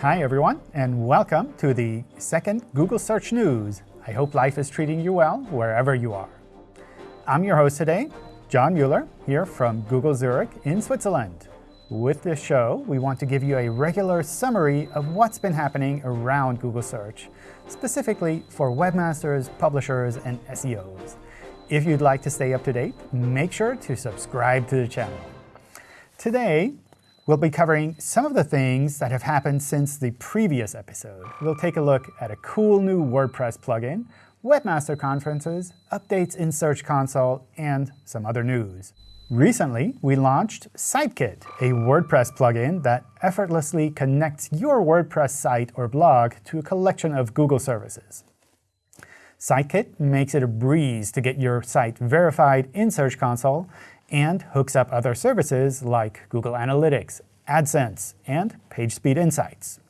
Hi, everyone, and welcome to the second Google Search News. I hope life is treating you well wherever you are. I'm your host today, John Mueller, here from Google Zurich in Switzerland. With this show, we want to give you a regular summary of what's been happening around Google Search, specifically for webmasters, publishers, and SEOs. If you'd like to stay up to date, make sure to subscribe to the channel. Today, we'll be covering some of the things that have happened since the previous episode. We'll take a look at a cool new WordPress plugin, webmaster conferences, updates in Search Console, and some other news. Recently, we launched SiteKit, a WordPress plugin that effortlessly connects your WordPress site or blog to a collection of Google services. SiteKit makes it a breeze to get your site verified in Search Console and hooks up other services like Google Analytics, AdSense, and PageSpeed Insights.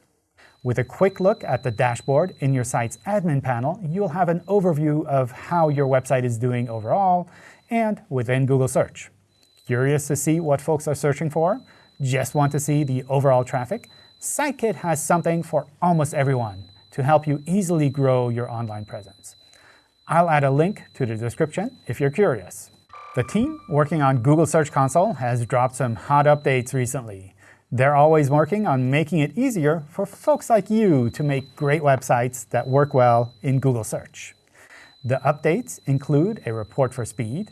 With a quick look at the dashboard in your site's admin panel, you'll have an overview of how your website is doing overall and within Google Search. Curious to see what folks are searching for? Just want to see the overall traffic? SiteKit has something for almost everyone to help you easily grow your online presence. I'll add a link to the description if you're curious. The team working on Google Search Console has dropped some hot updates recently. They're always working on making it easier for folks like you to make great websites that work well in Google Search. The updates include a report for speed.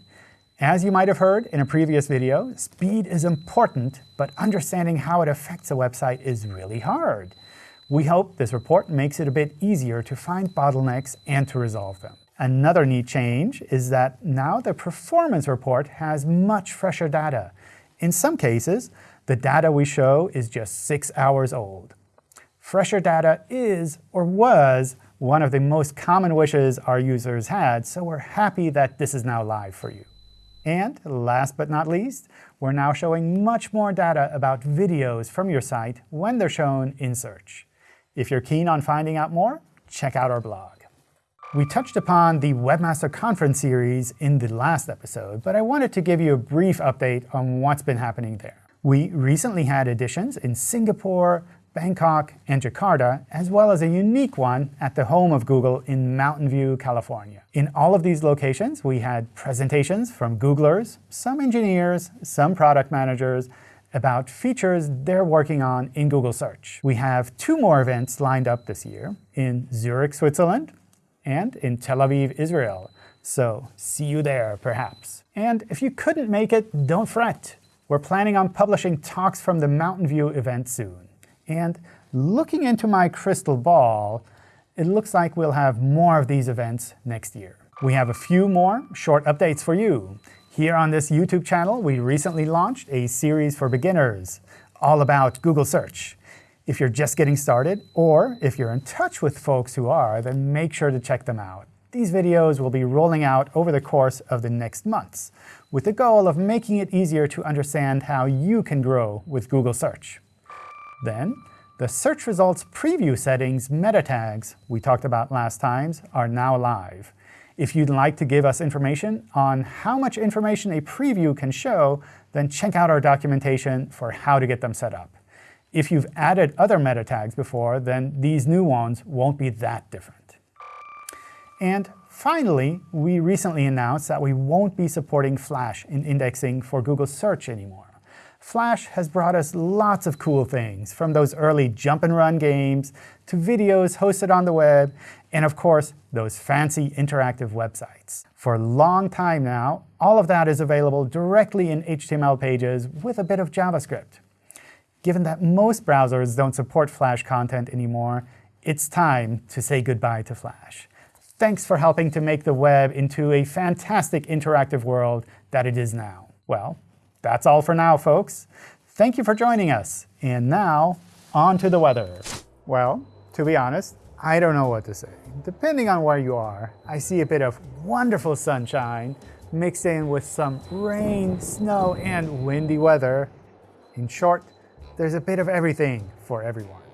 As you might have heard in a previous video, speed is important, but understanding how it affects a website is really hard. We hope this report makes it a bit easier to find bottlenecks and to resolve them. Another neat change is that now the performance report has much fresher data. In some cases, the data we show is just six hours old. Fresher data is, or was, one of the most common wishes our users had, so we're happy that this is now live for you. And last but not least, we're now showing much more data about videos from your site when they're shown in search. If you're keen on finding out more, check out our blog. We touched upon the Webmaster Conference series in the last episode, but I wanted to give you a brief update on what's been happening there. We recently had editions in Singapore, Bangkok, and Jakarta, as well as a unique one at the home of Google in Mountain View, California. In all of these locations, we had presentations from Googlers, some engineers, some product managers, about features they're working on in Google Search. We have two more events lined up this year in Zurich, Switzerland, and in Tel Aviv, Israel. So see you there, perhaps. And if you couldn't make it, don't fret. We're planning on publishing talks from the Mountain View event soon. And looking into my crystal ball, it looks like we'll have more of these events next year. We have a few more short updates for you. Here on this YouTube channel, we recently launched a series for beginners all about Google Search. If you're just getting started, or if you're in touch with folks who are, then make sure to check them out. These videos will be rolling out over the course of the next months, with the goal of making it easier to understand how you can grow with Google Search. Then, the search results preview settings meta tags we talked about last times are now live. If you'd like to give us information on how much information a preview can show, then check out our documentation for how to get them set up. If you've added other meta tags before, then these new ones won't be that different. And finally, we recently announced that we won't be supporting Flash in indexing for Google Search anymore. Flash has brought us lots of cool things, from those early jump and run games to videos hosted on the web, and of course, those fancy interactive websites. For a long time now, all of that is available directly in HTML pages with a bit of JavaScript. Given that most browsers don't support Flash content anymore, it's time to say goodbye to Flash. Thanks for helping to make the web into a fantastic interactive world that it is now. Well, that's all for now, folks. Thank you for joining us. And now, on to the weather. Well, to be honest, I don't know what to say. Depending on where you are, I see a bit of wonderful sunshine mixed in with some rain, snow, and windy weather. In short, there's a bit of everything for everyone.